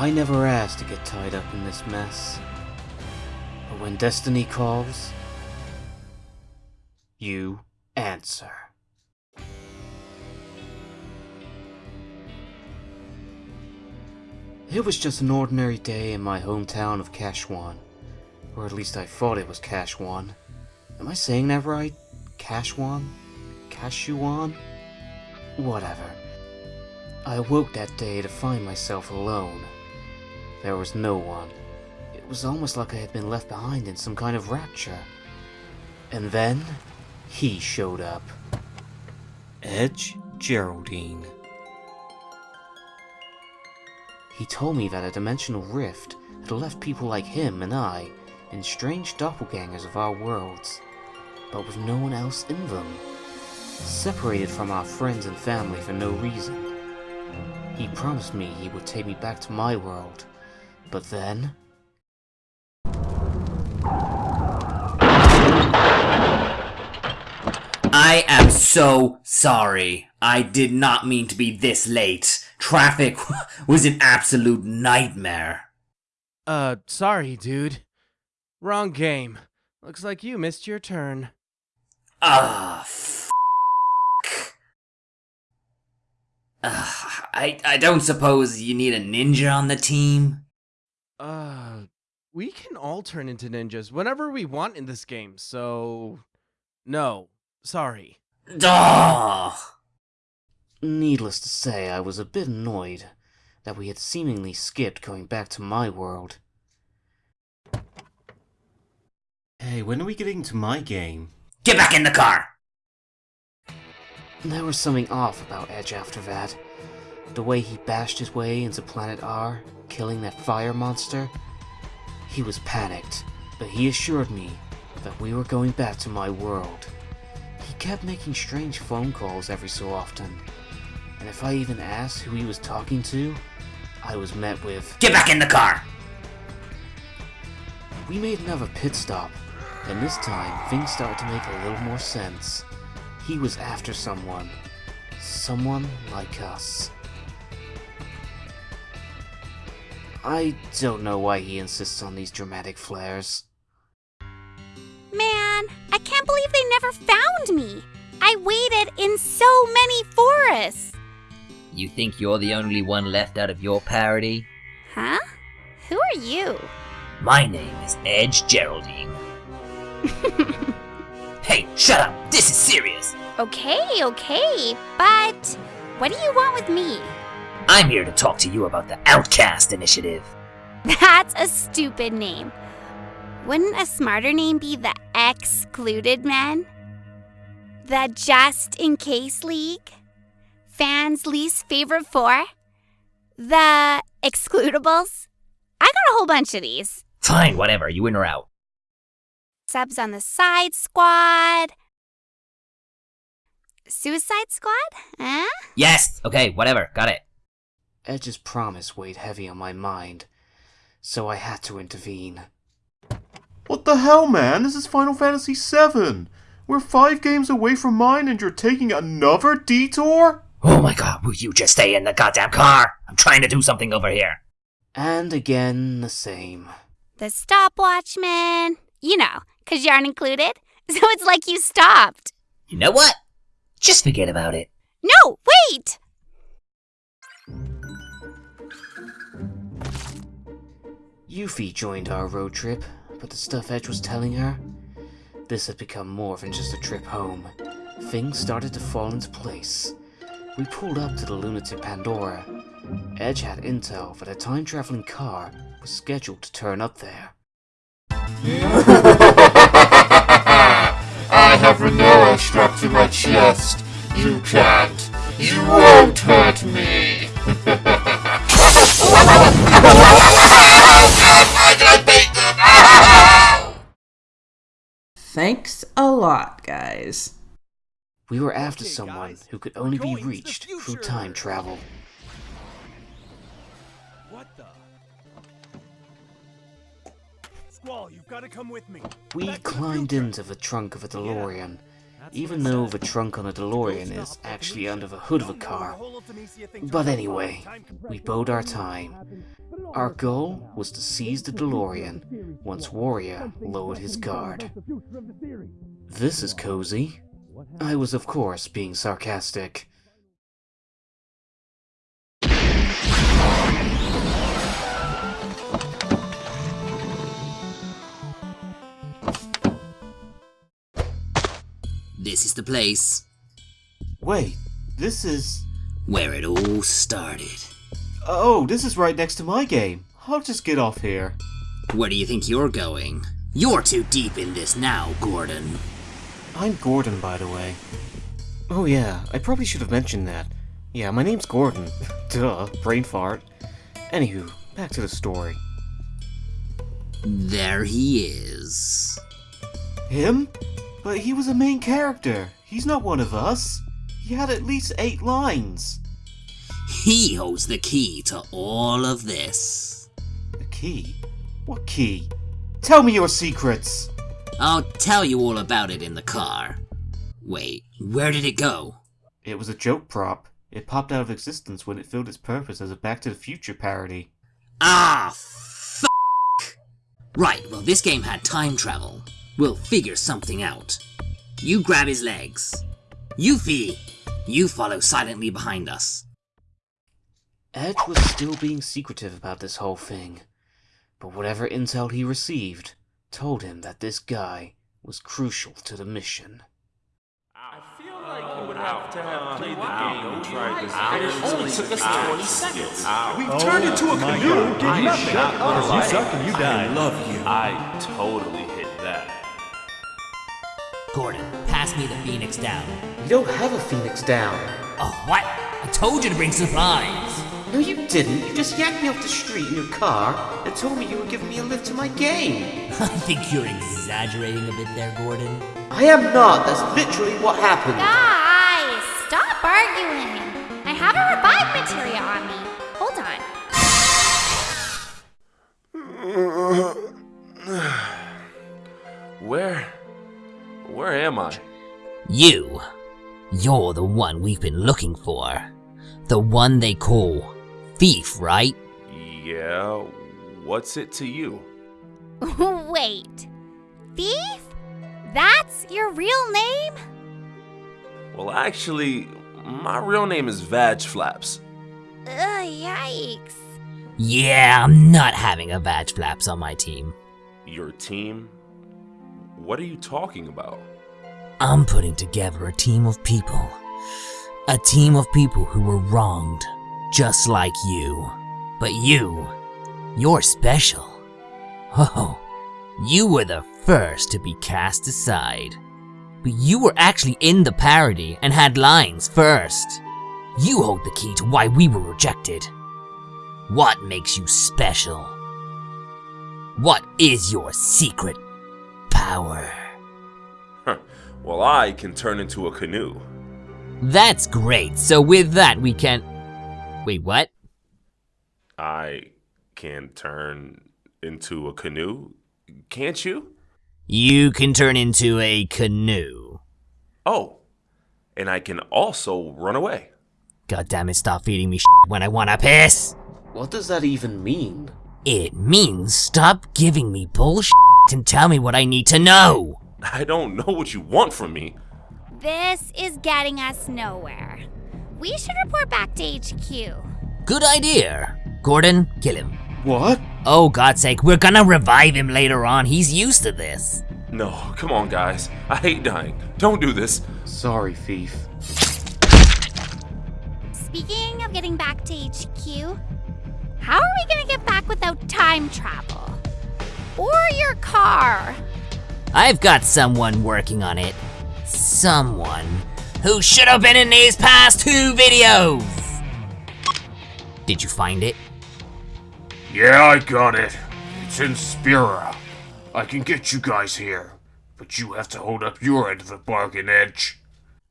I never asked to get tied up in this mess. But when destiny calls, you answer. It was just an ordinary day in my hometown of Kashwan. Or at least I thought it was Kashwan. Am I saying that right? Kashwan? Kashuan? Whatever. I awoke that day to find myself alone. There was no one. It was almost like I had been left behind in some kind of rapture. And then, he showed up. Edge Geraldine. He told me that a dimensional rift had left people like him and I in strange doppelgangers of our worlds, but with no one else in them. Separated from our friends and family for no reason. He promised me he would take me back to my world, but then... I am so sorry. I did not mean to be this late. Traffic was an absolute nightmare. Uh, sorry, dude. Wrong game. Looks like you missed your turn. Ah, f- Ugh, I, I don't suppose you need a ninja on the team? Uh, we can all turn into ninjas whenever we want in this game, so... No, sorry. Duh! Needless to say, I was a bit annoyed that we had seemingly skipped going back to my world. Hey, when are we getting to my game? Get back in the car! There was something off about Edge after that. The way he bashed his way into Planet R, killing that fire monster. He was panicked, but he assured me that we were going back to my world. He kept making strange phone calls every so often, and if I even asked who he was talking to, I was met with, Get back in the car! We made another pit stop, and this time things started to make a little more sense. He was after someone. Someone like us. I don't know why he insists on these dramatic flares. Man, I can't believe they never found me. I waited in so many forests. You think you're the only one left out of your parody? Huh? Who are you? My name is Edge Geraldine. hey, shut up! This is serious! Okay, okay, but what do you want with me? I'm here to talk to you about the Outcast Initiative. That's a stupid name. Wouldn't a smarter name be the Excluded Men? The Just in Case League? Fans' least favorite four? The Excludables? I got a whole bunch of these. Fine, whatever, you in or out. Subs on the Side Squad. Suicide Squad? Huh? Yes, okay, whatever, got it. Edge's promise weighed heavy on my mind, so I had to intervene. What the hell, man? This is Final Fantasy VII. We're five games away from mine and you're taking another detour? Oh my god, will you just stay in the goddamn car? I'm trying to do something over here. And again, the same. The Stopwatch Man. You know, 'cause you aren't included. So it's like you stopped. You know what? Just forget about it. No, wait! Yuffie joined our road trip, but the stuff Edge was telling her, this had become more than just a trip home. Things started to fall into place. We pulled up to the Lunatic Pandora. Edge had intel that a time-traveling car was scheduled to turn up there. a lot, guys. We were after Okay, someone guys, who could only be going to the reached through time travel. What the? Squall, you've got to come with me. We Back climbed into the trunk of a DeLorean even though the trunk on a DeLorean is actually under the hood of a car. But anyway, we bode our time. Our goal was to seize the DeLorean once Warrior lowered his guard. This is cozy. I was, of course, being sarcastic. This is the place Wait, this is. where it all started. Oh, this is right next to my game. I'll just get off here. Where do you think you're going? You're too deep in this now, Gordon. I'm Gordon, by the way. Oh, yeah, I probably should have mentioned that. Yeah, my name's Gordon. Duh, brain fart. Anywho, back to the story. There he is. Him? But he was a main character. He's not one of us. He had at least eight lines. He holds the key to all of this. The key? What key? Tell me your secrets! I'll tell you all about it in the car. Wait, where did it go? It was a joke prop. It popped out of existence when it filled its purpose as a Back to the Future parody. Ah, f. Right, well, this game had time travel. We'll figure something out. You grab his legs. Yuffie, you follow silently behind us. Edge was still being secretive about this whole thing, but whatever intel he received told him that this guy was crucial to the mission. We turned oh into a canoe. Did you shut up? You suck and you die. I love you. I totally hit that. Gordon, pass me the Phoenix down. We don't have a Phoenix down. Oh, what? I told you to bring supplies. No, you didn't. You just yanked me off the street in your car and told me you were giving me a lift to my game. I think you're exaggerating a bit there, Gordon. I am not. That's literally what happened. Guys, stop arguing. I have a revive materia on me. Hold on. Where? Where am I? You. You're the one we've been looking for. The one they call Thief, right? Yeah, what's it to you? Wait. Thief? That's your real name? Well, actually, my real name is Vag Flaps. Ugh, yikes. Yeah, I'm not having a badge flaps on my team. Your team? What are you talking about? I'm putting together a team of people. A team of people who were wronged, just like you. But you, you're special. Oh, you were the first to be cast aside. But you were actually in the parody and had lines first. You hold the key to why we were rejected. What makes you special? What is your secret power? Well, I can turn into a canoe. That's great. So with that, we can. Wait, what? I can turn into a canoe, can't you? You can turn into a canoe. Oh, and I can also run away. God damn it! Stop feeding me when I wanna piss. What does that even mean? It means stop giving me bullshit and tell me what I need to know. I don't know what you want from me. This is getting us nowhere. We should report back to HQ. Good idea. Gordon, kill him. What? Oh, God's sake, we're gonna revive him later on. He's used to this. No, come on, guys. I hate dying. Don't do this. Sorry, Thief. Speaking of getting back to HQ, how are we gonna get back without time travel? Or your car? I've got someone working on it. Someone who should have been in these past two videos. Did you find it? Yeah, I got it. It's in Spira. I can get you guys here, but you have to hold up your end of the bargain, Edge.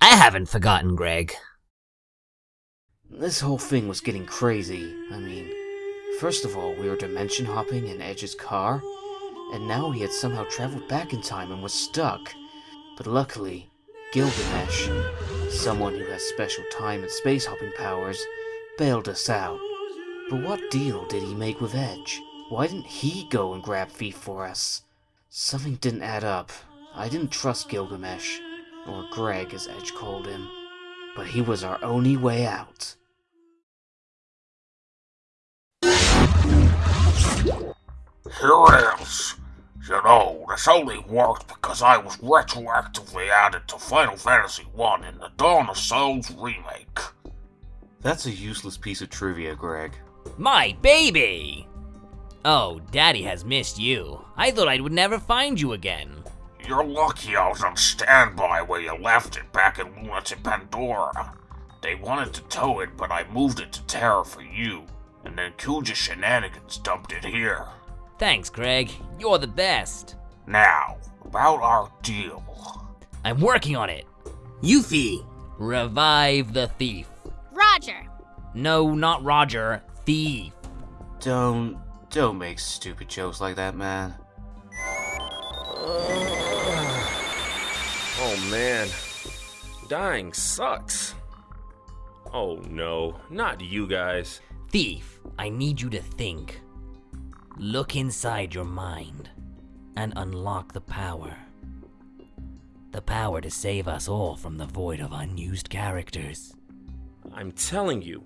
I haven't forgotten, Greg. This whole thing was getting crazy. I mean, first of all, we were dimension hopping in Edge's car, and now he had somehow traveled back in time and was stuck. But luckily, Gilgamesh, someone who has special time and space hopping powers, bailed us out. But what deal did he make with Edge? Why didn't he go and grab Thief for us? Something didn't add up. I didn't trust Gilgamesh, or Greg as Edge called him. But he was our only way out. Here it is. You know, this only worked because I was retroactively added to Final Fantasy I in the Dawn of Souls remake. That's a useless piece of trivia, Greg. My baby! Oh, Daddy has missed you. I thought I would never find you again. You're lucky I was on standby where you left it back in Lunatic Pandora. They wanted to tow it, but I moved it to Terra for you, and then Kuja Shenanigans dumped it here. Thanks, Greg. You're the best. Now, about our deal. I'm working on it. Yuffie, revive the thief. Roger. No, not Roger. Thief. Don't, don't make stupid jokes like that, man. Oh man, dying sucks. Oh no, not you guys. Thief, I need you to think. Look inside your mind and unlock the power. The power to save us all from the void of unused characters. I'm telling you,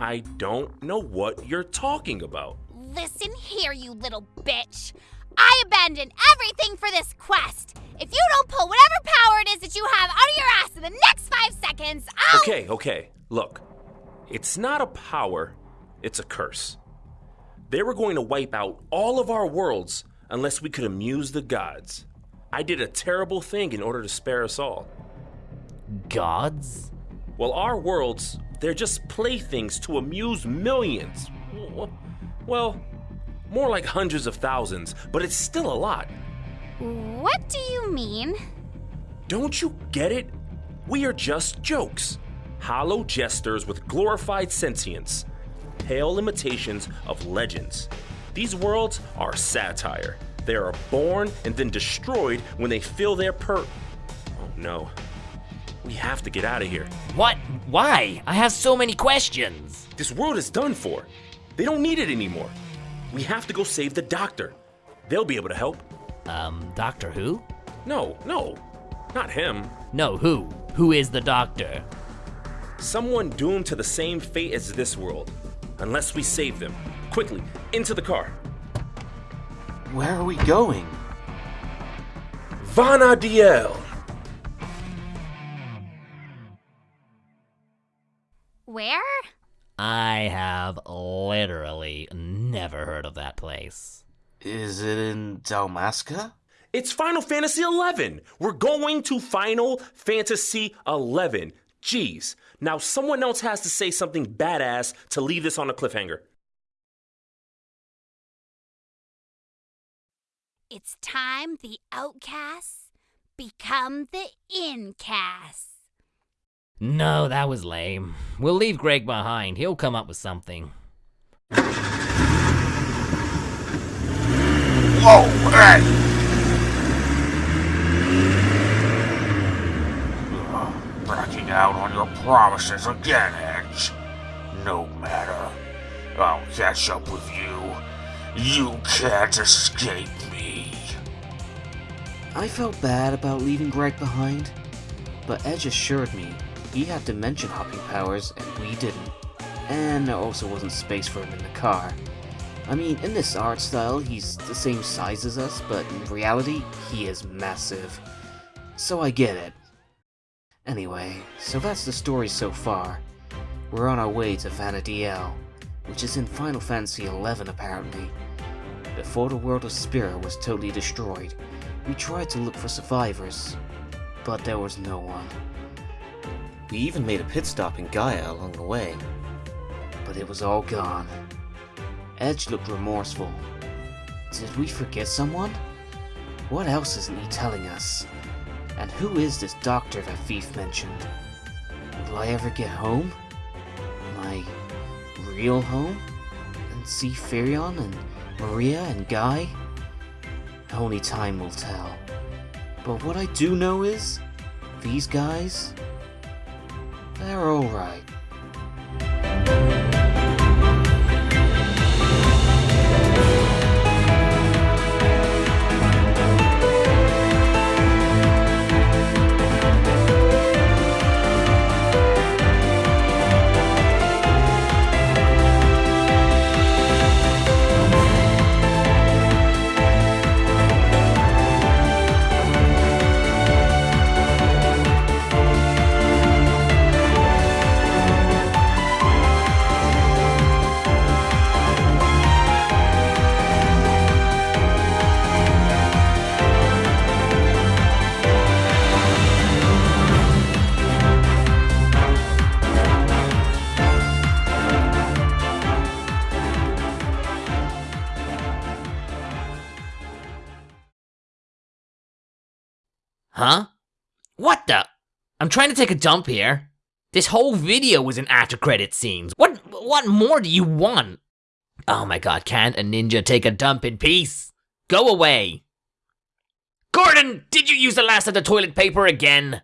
I don't know what you're talking about. Listen here, you little bitch. I abandoned everything for this quest. If you don't pull whatever power it is that you have out of your ass in the next five seconds, I'll. Okay, okay, look. It's not a power, it's a curse. They were going to wipe out all of our worlds unless we could amuse the gods. I did a terrible thing in order to spare us all. Gods? Well, our worlds, they're just playthings to amuse millions. Well, more like hundreds of thousands, but it's still a lot. What do you mean? Don't you get it? We are just jokes. Hollow jesters with glorified sentience. Pale imitations of legends. These worlds are satire. They are born and then destroyed when they fill their per. Oh no. We have to get out of here. What? Why? I have so many questions. This world is done for. They don't need it anymore. We have to go save the doctor. They'll be able to help. Um, Doctor Who? No, no, not him. No, who? Who is the doctor? Someone doomed to the same fate as this world. Unless we save them. Quickly, into the car. Where are we going? Vana'diel! Where? I have literally never heard of that place. Is it in Dalmasca? It's Final Fantasy XI! We're going to Final Fantasy XI. Jeez. Now someone else has to say something badass to leave this on a cliffhanger. It's time the outcasts become the incasts. No, that was lame. We'll leave Greg behind. He'll come up with something. Whoa, hey! Ugh, Backing out on your promises again, Edge. No matter. I'll catch up with you. You can't escape me. I felt bad about leaving Greg behind, but Edge assured me he had dimension hopping powers and we didn't. And there also wasn't space for him in the car. I mean, in this art style, he's the same size as us, but in reality, he is massive. So I get it. Anyway, so that's the story so far. We're on our way to Vana'diel, which is in Final Fantasy XI apparently. Before the world of Spira was totally destroyed, we tried to look for survivors, but there was no one. We even made a pit stop in Gaia along the way, but it was all gone. Edge looked remorseful. Did we forget someone? What else isn't he telling us? And who is this doctor that Thief mentioned? Will I ever get home? My real home? And see Firion and Maria and Guy? Only time will tell. But what I do know is, these guys, they're alright. Huh? What the? I'm trying to take a dump here. This whole video was in after credit scenes. What what more do you want? Oh my god, can't a ninja take a dump in peace? Go away. Gordon, did you use the last of the toilet paper again?